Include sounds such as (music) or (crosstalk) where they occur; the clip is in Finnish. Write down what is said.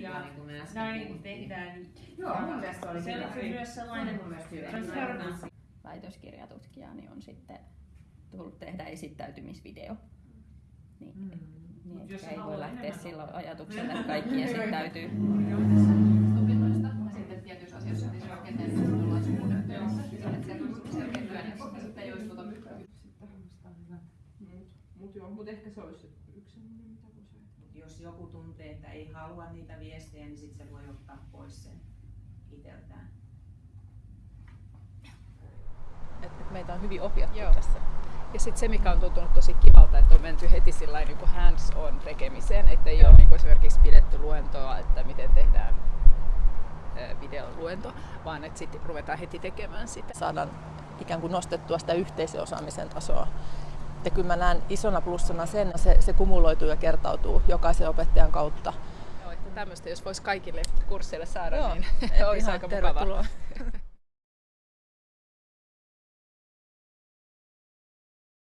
Ja niin kuin me äsken näin puhuttiin. tehdään. Joo, mun mielestä se oli Se hyvä. oli myös sellainen transparency. väitöskirjatutkija, niin on sitten tullut tehdä esittäytymisvideo. Niin, Mm. niin Mut jos ei voi haluaa lähteä enemmän sillä ajatuksella, että kaikki (laughs) esittäytyy. sitten tietyissä asioissa se selkeä työn sitten ei olisi tuota Mut joo, mut ehkä se olisi yksi semmoinen, mitä voisi ajatella. Jos joku tuntee, että ei halua niitä viestejä, niin sitten se voi ottaa pois sen itseltään. et meitä on hyvin ohjattu Joo. tässä. Ja sitten se, mikä on tuntunut tosi kivalta, että on menty heti sillä niin kuin hands-on tekemiseen, että ei ole niin kuin esimerkiksi pidetty luentoa, että miten tehdään videoluento, vaan että sitten ruvetaan heti tekemään sitä. Saadaan ikään kuin nostettua sitä yhteisöosaamisen tasoa. Ja kyllä mä näen isona plussana sen, että se, se kumuloituu ja kertautuu jokaisen opettajan kautta. Joo, että tämmöistä jos voisi kaikille kursseille saada, Joo, niin (laughs) olisi aika mukavaa. (laughs)